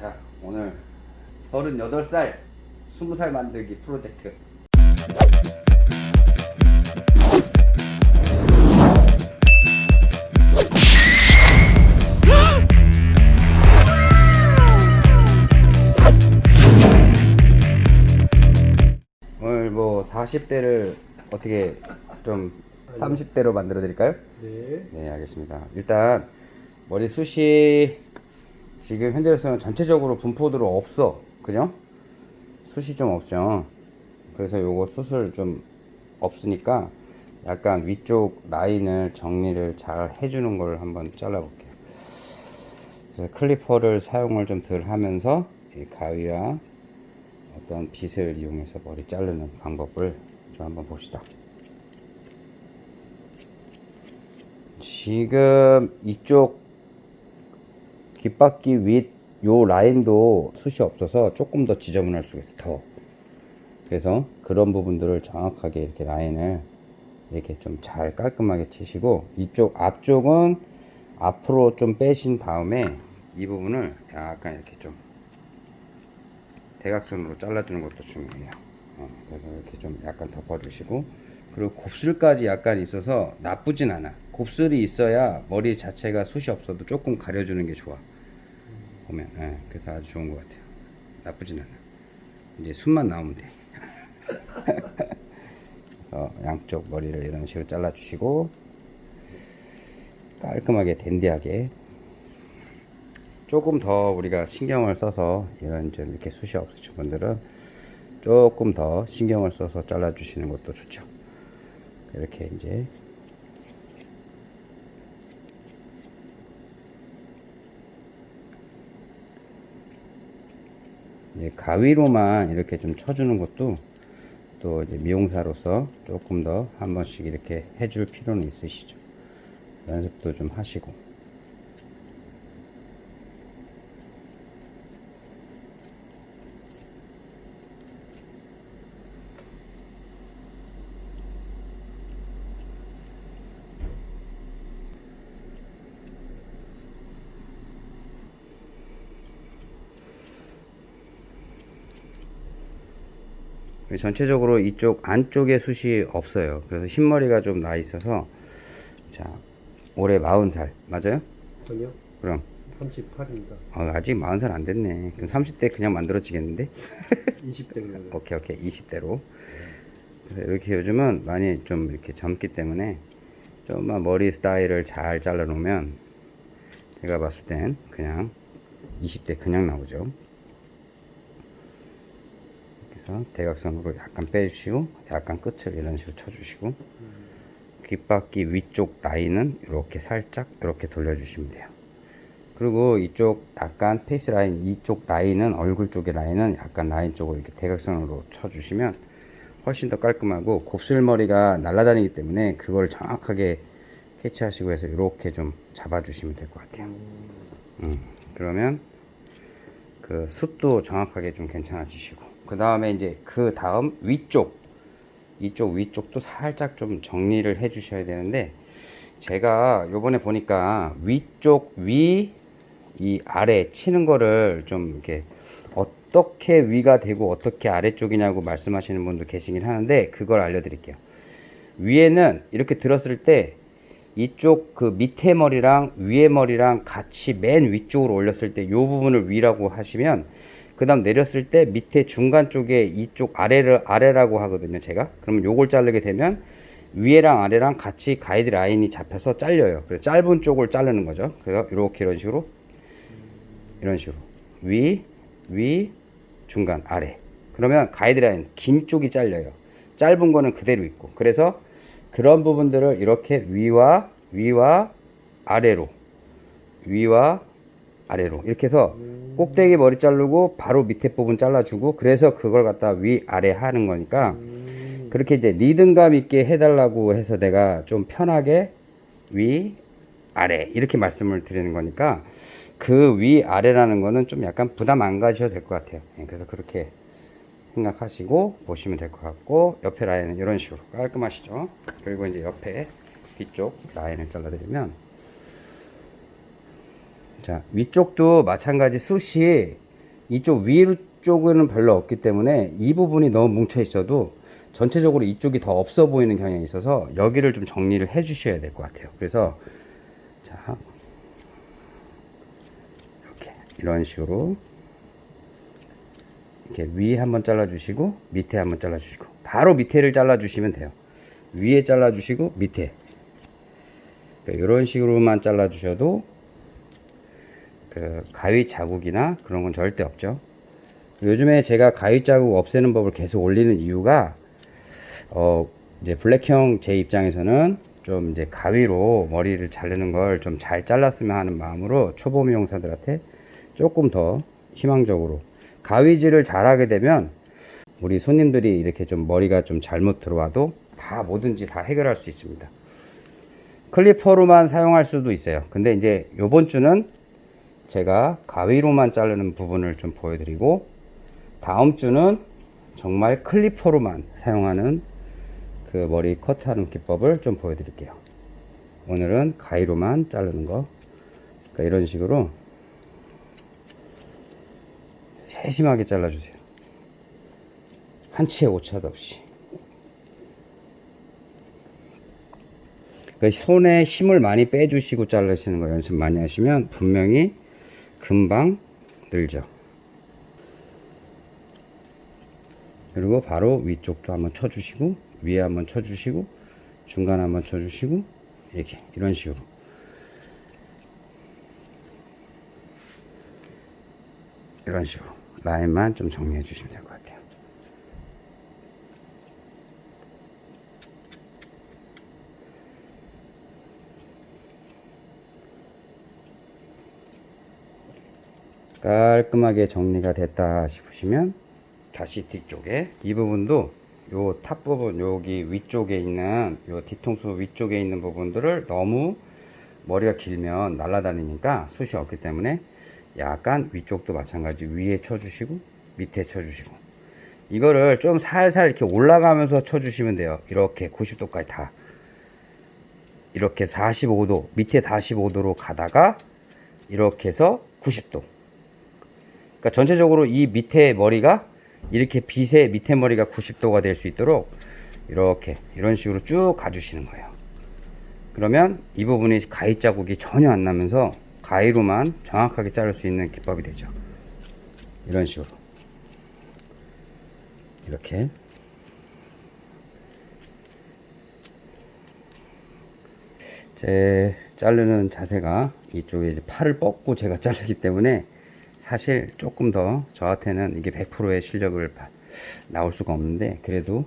자 오늘 38살 20살 만들기 프로젝트 오늘 뭐 40대를 어떻게 좀 30대로 만들어 드릴까요? 네. 네 알겠습니다 일단 머리 숱이 지금 현재로서는 전체적으로 분포도로 없어. 그죠? 숱이 좀 없죠. 그래서 요거 숱을 좀 없으니까 약간 위쪽 라인을 정리를 잘 해주는 걸 한번 잘라 볼게요. 그래서 클리퍼를 사용을 좀 덜 하면서 이 가위와 어떤 빗을 이용해서 머리 자르는 방법을 좀 한번 봅시다. 지금 이쪽 귓바퀴 윗 요 라인도 숱이 없어서 조금 더 지저분할 수가 있어 더. 그래서 그런 부분들을 정확하게 이렇게 라인을 이렇게 좀 잘 깔끔하게 치시고 이쪽 앞쪽은 앞으로 좀 빼신 다음에 이 부분을 약간 이렇게 좀 대각선으로 잘라주는 것도 중요해요. 어, 그래서 이렇게 좀 약간 덮어주시고 그리고 곱슬까지 약간 있어서 나쁘진 않아. 곱슬이 있어야 머리 자체가 숱이 없어도 조금 가려주는 게 좋아 보면 예, 그래서 아주 좋은 것 같아요. 나쁘진 않아 이제 숱만 나오면 돼. 그래서 양쪽 머리를 이런 식으로 잘라 주시고 깔끔하게 댄디하게. 조금 더 우리가 신경을 써서 이런 좀 이렇게 숱이 없으신 분들은 조금 더 신경을 써서 잘라 주시는 것도 좋죠. 이렇게 이제 가위로만 이렇게 좀 쳐주는 것도 또 미용사로서 조금 더 한 번씩 이렇게 해줄 필요는 있으시죠. 연습도 좀 하시고. 전체적으로 이쪽 안쪽에 숱이 없어요. 그래서 흰머리가 좀 나 있어서 자 올해 40살 맞아요? 아니요. 그럼 38입니다. 어, 아직 40살 안 됐네. 그럼 30대 그냥 만들어지겠는데? 20대입니다. 오케이 오케이 20대로. 그래서 이렇게 요즘은 많이 좀 이렇게 젊기 때문에 좀만 머리 스타일을 잘 잘라 놓으면 제가 봤을 땐 그냥 20대 그냥 나오죠. 그래서 대각선으로 약간 빼주시고 약간 끝을 이런 식으로 쳐주시고 귓바퀴 위쪽 라인은 이렇게 살짝 이렇게 돌려주시면 돼요. 그리고 이쪽 약간 페이스 라인 이쪽 라인은 얼굴 쪽의 라인은 약간 라인 쪽으로 이렇게 대각선으로 쳐주시면 훨씬 더 깔끔하고 곱슬머리가 날아다니기 때문에 그걸 정확하게 캐치하시고 해서 이렇게 좀 잡아주시면 될 것 같아요. 음, 그러면 그 숱도 정확하게 좀 괜찮아지시고 그 다음에 이제 그 다음 위쪽 이쪽 위쪽도 살짝 좀 정리를 해 주셔야 되는데 제가 요번에 보니까 위쪽 위 이 아래 치는 거를 좀 이렇게 어떻게 위가 되고 어떻게 아래쪽이냐고 말씀하시는 분도 계시긴 하는데 그걸 알려드릴게요. 위에는 이렇게 들었을 때 이쪽 그 밑에 머리랑 위에 머리랑 같이 맨 위쪽으로 올렸을 때 이 부분을 위라고 하시면 그 다음 내렸을 때 밑에 중간 쪽에 이쪽 아래를 아래라고 하거든요 제가. 그러면 요걸 자르게 되면 위에랑 아래랑 같이 가이드 라인이 잡혀서 잘려요. 그래서 짧은 쪽을 자르는 거죠. 그래서 이렇게 이런 식으로. 이런 식으로. 위, 위, 중간, 아래. 그러면 가이드 라인 긴 쪽이 잘려요. 짧은 거는 그대로 있고. 그래서 그런 부분들을 이렇게 위와 위와 아래로 위와 아래로. 이렇게 해서 꼭대기 머리 자르고 바로 밑에 부분 잘라주고 그래서 그걸 갖다 위 아래 하는 거니까 그렇게 이제 리듬감 있게 해달라고 해서 내가 좀 편하게 위 아래 이렇게 말씀을 드리는 거니까 그 위 아래라는 거는 좀 약간 부담 안 가셔도 될 것 같아요. 예, 그래서 그렇게 생각하시고 보시면 될 것 같고 옆에 라인은 이런 식으로 깔끔하시죠? 그리고 이제 옆에 뒤쪽 라인을 잘라드리면 자 위쪽도 마찬가지 숱이 이쪽 위쪽은 별로 없기 때문에 이 부분이 너무 뭉쳐 있어도 전체적으로 이쪽이 더 없어 보이는 경향이 있어서 여기를 좀 정리를 해 주셔야 될 것 같아요. 그래서 자 이렇게 이런 식으로 이렇게 위에 한번 잘라 주시고 밑에 한번 잘라 주시고 바로 밑에를 잘라 주시면 돼요. 위에 잘라 주시고 밑에 그러니까 이런 식으로만 잘라 주셔도 그 가위 자국이나 그런 건 절대 없죠. 요즘에 제가 가위 자국 없애는 법을 계속 올리는 이유가 어 이제 블랙형 제 입장에서는 좀 이제 가위로 머리를 자르는 걸 좀 잘 잘랐으면 하는 마음으로 초보 미용사들한테 조금 더 희망적으로 가위질을 잘하게 되면 우리 손님들이 이렇게 좀 머리가 좀 잘못 들어와도 다 뭐든지 다 해결할 수 있습니다. 클리퍼로만 사용할 수도 있어요. 근데 이제 요번 주는 제가 가위로만 자르는 부분을 좀 보여드리고 다음 주는 정말 클리퍼로만 사용하는 그 머리 커트하는 기법을 좀 보여드릴게요. 오늘은 가위로만 자르는 거. 그러니까 이런 식으로 세심하게 잘라주세요. 한치의 오차도 없이. 그 손에 힘을 많이 빼주시고 자르시는 거 연습 많이 하시면 분명히 금방 늘죠. 그리고 바로 위쪽도 한번 쳐주시고 위에 한번 쳐주시고 중간 한번 쳐주시고 이렇게 이런 식으로 이런 식으로 라인만 좀 정리해 주시면 같아요. 깔끔하게 정리가 됐다 싶으시면 다시 뒤쪽에 이 부분도 요 top 부분 여기 위쪽에 있는 요 뒤통수 위쪽에 있는 부분들을 너무 머리가 길면 날아다니니까 숱이 없기 때문에 약간 위쪽도 마찬가지 위에 쳐주시고 밑에 쳐주시고. 이거를 좀 살살 이렇게 올라가면서 쳐주시면 돼요. 이렇게 90도까지 다. 이렇게 45도 밑에 45도로 가다가 이렇게 해서 90도 그러니까 전체적으로 이 밑에 머리가 이렇게 빗의 밑에 머리가 90도가 될 수 있도록 이렇게 이런 식으로 쭉 가주시는 거예요. 그러면 이 부분이 가위 자국이 전혀 안 나면서 가위로만 정확하게 자를 수 있는 기법이 되죠. 이런 식으로 이렇게 제 자르는 자세가 이쪽에 이제 팔을 뻗고 제가 자르기 때문에 사실 조금 더 저한테는 이게 100%의 실력을 바- 나올 수가 없는데 그래도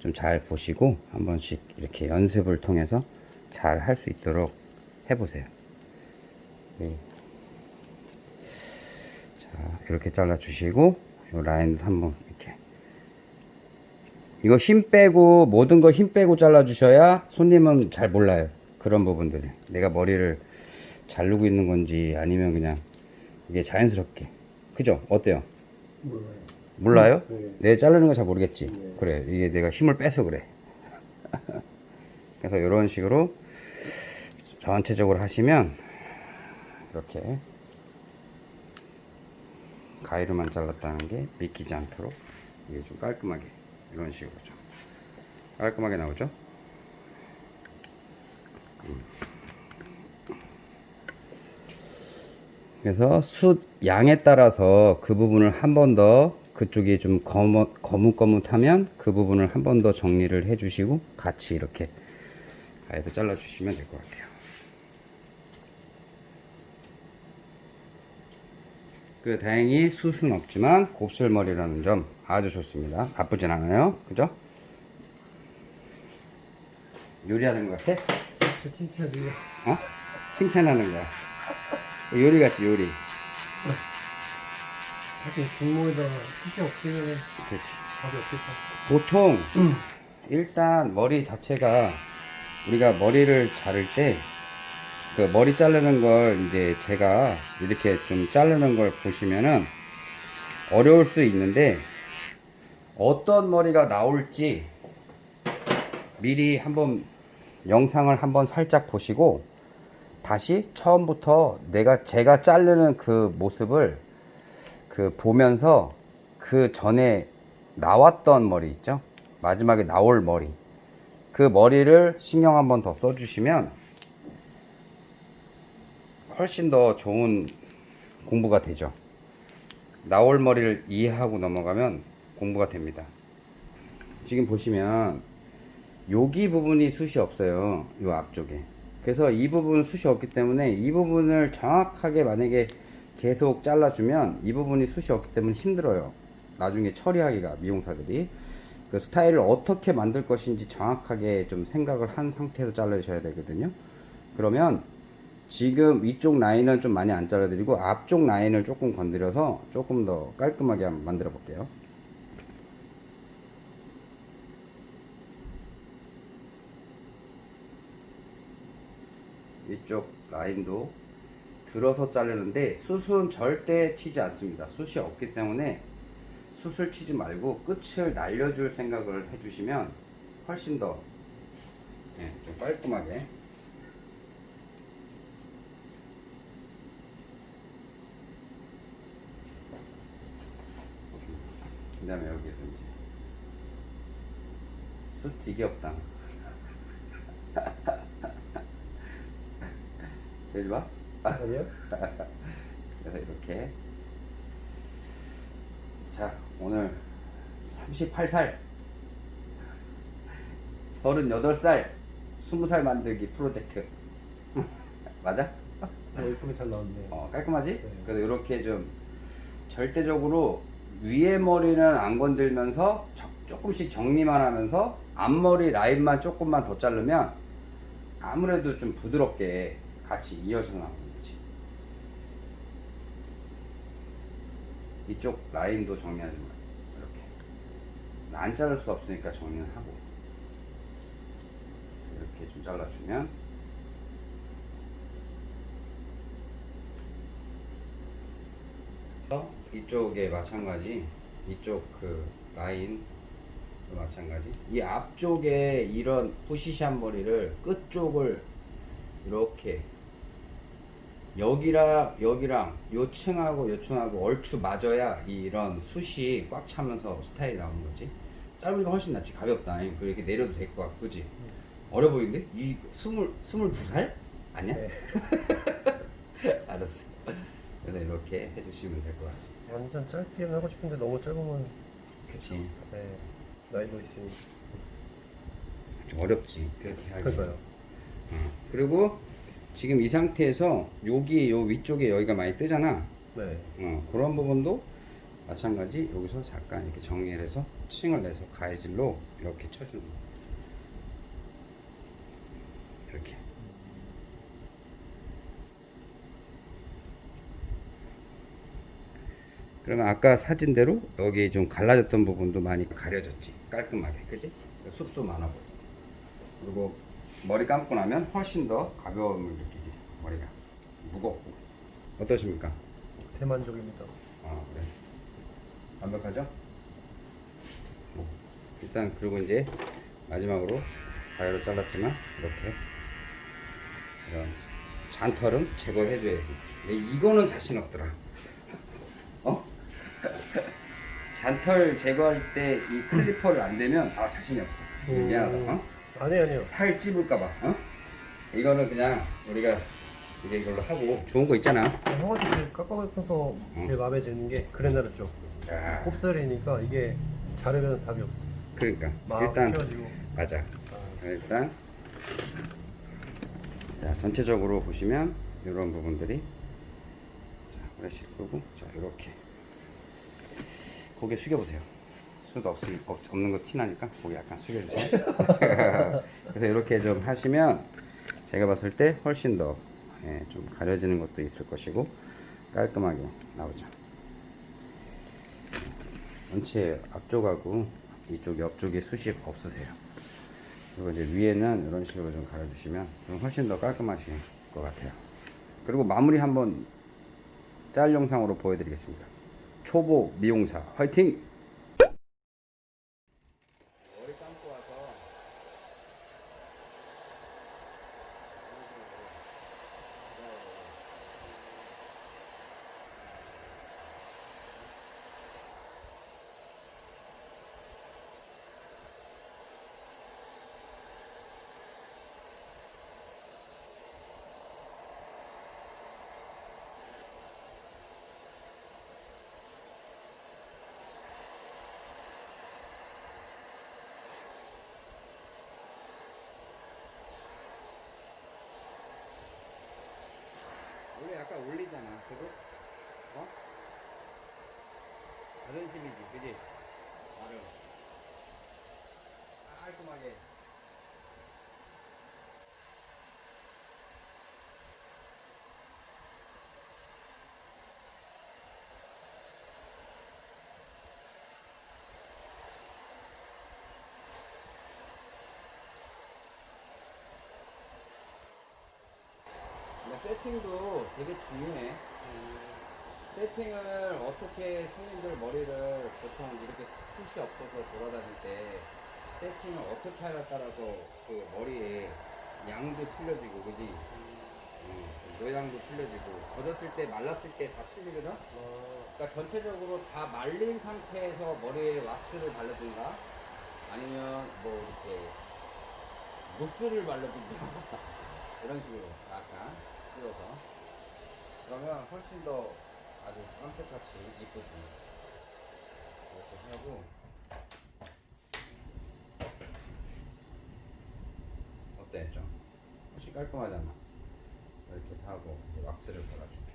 좀 잘 보시고 한 번씩 이렇게 연습을 통해서 잘 할 수 있도록 해보세요. 네. 자, 이렇게 잘라 주시고 이 라인도 한번 이렇게 이거 힘 빼고 모든 거 힘 빼고 잘라 주셔야 손님은 잘 몰라요. 그런 부분들을 내가 머리를 자르고 있는 건지 아니면 그냥 이게 자연스럽게 그죠? 어때요? 몰라요. 몰라요? 네. 내 자르는 거 잘 모르겠지. 네. 그래 이게 내가 힘을 빼서 그래. 그래서 이런 식으로 전체적으로 하시면 이렇게 가위로만 잘랐다는 게 믿기지 않도록 이게 좀 깔끔하게 이런 식으로 좀 깔끔하게 나오죠? 그래서 숯 양에 따라서 그 부분을 한 번 더 그쪽이 좀 거뭇, 거뭇거뭇하면 그 부분을 한 번 더 정리를 해 주시고 같이 이렇게 가위도 잘라 주시면 될 것 같아요 그 다행히 숯은 없지만 곱슬머리라는 점 아주 좋습니다 나쁘진 않아요 그죠? 요리하는 것 같아? 저 칭찬이요. 어? 칭찬하는 거야 요리 같지 요리. 사실 중모에다가 피자 없으면 그렇지. 밥이 없겠다. 보통 일단 머리 자체가 우리가 머리를 자를 때 그 머리 자르는 걸 이제 제가 이렇게 좀 자르는 걸 보시면은 어려울 수 있는데 어떤 머리가 나올지 미리 한번 영상을 한번 살짝 보시고 다시 처음부터 내가 제가 자르는 그 모습을 그 보면서 그 전에 나왔던 머리 있죠? 마지막에 나올 머리. 그 머리를 신경 한번 더 써주시면 훨씬 더 좋은 공부가 되죠. 나올 머리를 이해하고 넘어가면 공부가 됩니다. 지금 보시면 여기 부분이 숱이 없어요. 이 앞쪽에. 그래서 이 부분 숱이 없기 때문에 이 부분을 정확하게 만약에 계속 잘라주면 이 부분이 숱이 없기 때문에 힘들어요. 나중에 처리하기가 미용사들이 그 스타일을 어떻게 만들 것인지 정확하게 좀 생각을 한 상태에서 잘라주셔야 되거든요. 그러면 지금 위쪽 라인은 좀 많이 안 잘라드리고 앞쪽 라인을 조금 건드려서 조금 더 깔끔하게 한번 만들어 볼게요. 위쪽 라인도 들어서 자르는데 숱은 절대 치지 않습니다. 숱이 없기 때문에 숱을 치지 말고 끝을 날려줄 생각을 해주시면 훨씬 더 예, 좀 깔끔하게 그 다음에 여기에서 이제 숱없 다 여기 봐 아니요? 그래서 이렇게 자 오늘 38살 38살 20살 만들기 프로젝트 맞아? 어, 예쁘게 잘 나왔네. 어, 깔끔하지? 네. 그래서 이렇게 좀 절대적으로 위에 머리는 안 건들면서 저- 조금씩 정리만 하면서 앞머리 라인만 조금만 더 자르면 아무래도 좀 부드럽게 같이 이어서 나오는 거지. 이쪽 라인도 정리하지 마. 이렇게. 안 자를 수 없으니까 정리는 하고. 이렇게 좀 잘라주면 어? 이쪽에 마찬가지 이쪽 그 라인 도 마찬가지 이 앞쪽에 이런 푸시샷 머리를 끝쪽을 이렇게 여기랑 여기랑 요 층하고 요 층하고 얼추 맞아야 이런 숱이 꽉 차면서 스타일이 나오는 거지 짧으니까 훨씬 낫지 가볍다 그리고 이렇게 내려도 될 것 같고 그지 어려 보이는데? 이 스물 스물두 살 아니야? 네. 알았어 그래서 이렇게 해주시면 될 것 같습니다 완전 짧게는 하고 싶은데 너무 짧으면 그치 네. 나이도 있으니. 좀 어렵지 그렇게 하기 그러니까요. 어. 그리고 지금 이 상태에서 여기 요 위쪽에 여기가 많이 뜨잖아. 네. 어, 그런 부분도 마찬가지 여기서 잠깐 이렇게 정리를 해서 층을 내서 가해질로 이렇게 쳐주는 거 이렇게. 그러면 아까 사진대로 여기 좀 갈라졌던 부분도 많이 가려졌지. 깔끔하게. 그지? 숱도 많아 보여. 그리고 머리 감고 나면 훨씬 더 가벼움을 느끼지 머리가 무겁고 어떠십니까? 대만족입니다. 아 그래 완벽하죠? 뭐, 일단 그리고 이제 마지막으로 가위로 잘랐지만 이렇게 이런 잔털은 제거해줘야지 이거는 자신 없더라 어? 잔털 제거할 때 이 클리퍼를 안 대면 아 자신이 없어 음. 미안하다 어? 아니 아니요. 살 찝을까봐 어? 이거는 그냥 우리가 이제 이걸로 하고 좋은 거 있잖아 형한테 제일 깎아서 제 마음에 드는 게 그레나르 쪽. 자, 곱슬이니까 이게 자르면 답이 없어. 그러니까 일단 키워지고. 맞아 아, 일단 자, 전체적으로 보시면 이런 부분들이 자, 브러쉬 끄고 자 이렇게 고개 숙여보세요 수도 없, 없, 없는 거 티나니까 고개 약간 숙여주세요 그래서 이렇게 좀 하시면 제가 봤을 때 훨씬 더 예, 좀 가려지는 것도 있을 것이고 깔끔하게 나오죠 전체 앞쪽하고 이쪽 옆쪽에 숱이 없으세요 그리고 이제 위에는 이런 식으로 좀 가려주시면 좀 훨씬 더 깔끔하실 것 같아요. 그리고 마무리 한번 짤 영상으로 보여드리겠습니다. 초보 미용사 화이팅! 머리 감고 와서 자존심이지, 그지? 나름 깔끔하게. 근데 세팅도 되게 중요해. 세팅을 어떻게 손님들 머리를 보통 이렇게 숱이 없어서 돌아다닐 때 세팅을 어떻게 하냐에 따라서 그 머리에 양도 틀려지고 그지? 음, 모양도 틀려지고 젖었을 때 말랐을 때 다 틀리거든? 아, 그러니까 전체적으로 다 말린 상태에서 머리에 왁스를 바르든가 아니면 뭐 이렇게 무스를 바르든가 이런 식으로 약간 띄워서 그러면 훨씬 더 아주 깜짝같이 이쁘습니다 이렇게 하고. 어때? 좀 훨씬 깔끔하잖아. 이렇게 하고 이제 왁스를 발라줄게.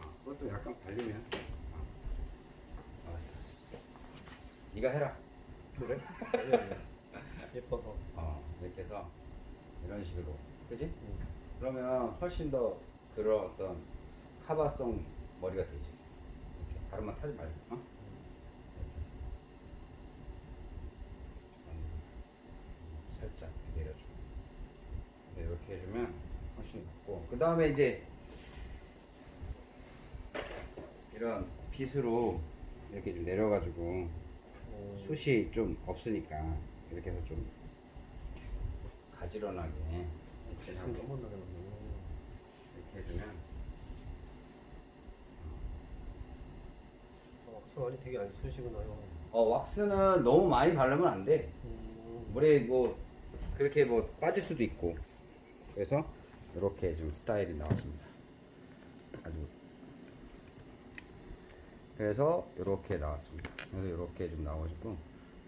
아, 그것도 약간 발리면 아, 알았어 네가 해라. 그래? 아니, 아니. 예뻐서. 어, 이런 식으로. 그지? 음. 그러면 훨씬 더 그런 어떤 카바송 머리가 되지. 이렇게. 다른만 타지 말고 어? 살짝 내려주고. 네, 이렇게 해주면 훨씬 낫고. 그 다음에 이제 이런 빗으로 이렇게 좀 내려가지고 어, 숱이 좀 없으니까 이렇게 해서 좀 가지런하게 이렇게 하고. 이렇게 해주면 어, 수완이 되게 안 쓰시구나요. 어 왁스는 너무 많이 바르면 안 돼. 음, 물에 뭐 그렇게 뭐 빠질 수도 있고 그래서 이렇게 좀 스타일이 나왔습니다. 아주 그래서 이렇게 나왔습니다. 그래서 이렇게 좀좀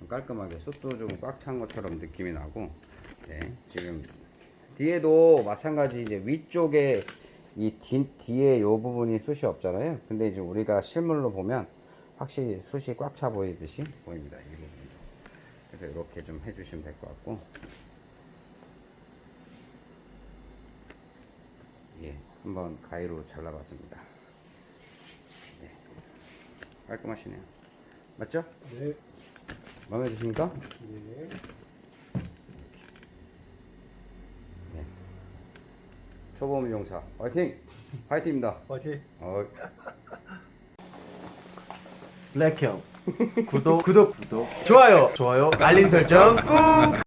깔끔하게 숯도 좀 꽉 찬 것처럼 느낌이 나고 네, 지금 뒤에도 마찬가지 이제 위쪽에 이 뒤, 뒤에 요 부분이 숯이 없잖아요. 근데 이제 우리가 실물로 보면 확실히 숯이 꽉 차 보이듯이 보입니다. 이 부분도. 그래서 이렇게 좀 해주시면 될 것 같고 예, 한번 가위로 잘라봤습니다. 네, 깔끔하시네요. 맞죠? 네. 마음에 드십니까? 네. 네. 초보 미용사. 화이팅! 화이팅입니다. 화이팅! 어, 블랙형. 구독. 구독. 구독. 좋아요. 좋아요. 알림 설정. 꾹